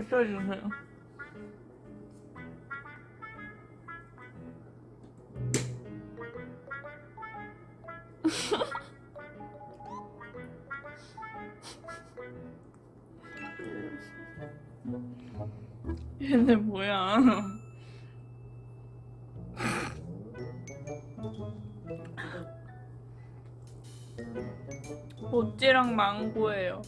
잘 써주세요. 얘네 뭐야? 모찌랑 망고예요.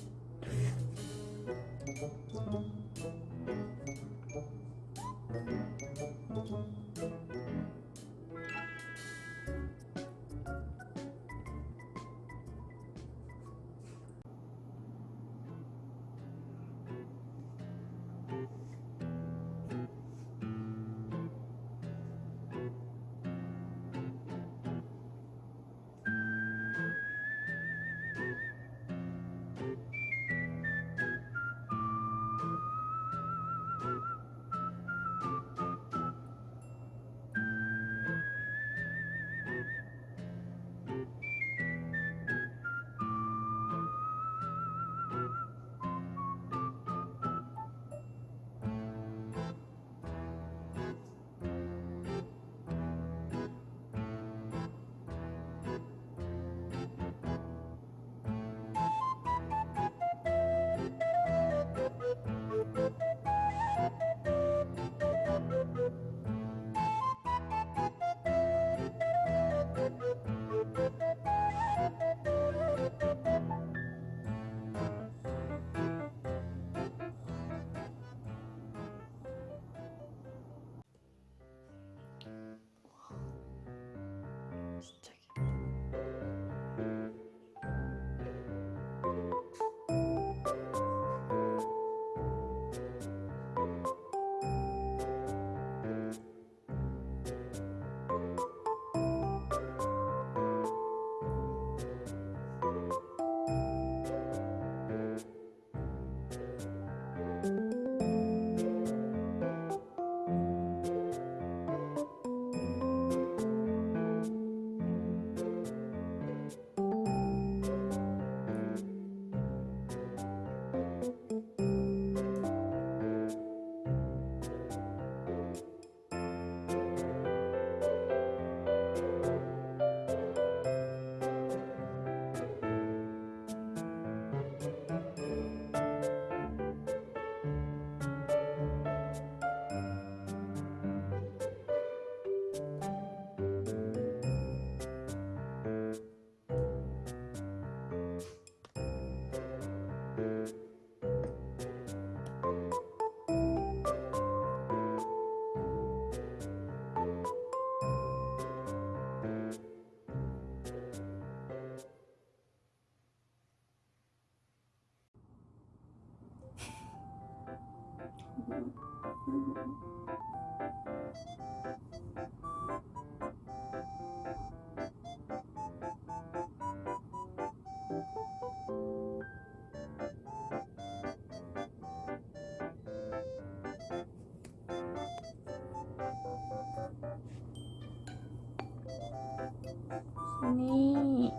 순이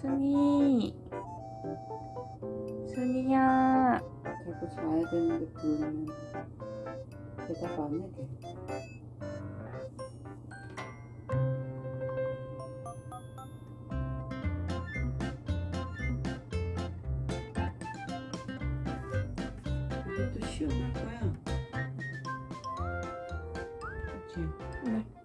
순이 순이야 갖고 자야 되는데 부르면 대답 안 해도 이것도 시원할 거야 그치? 네.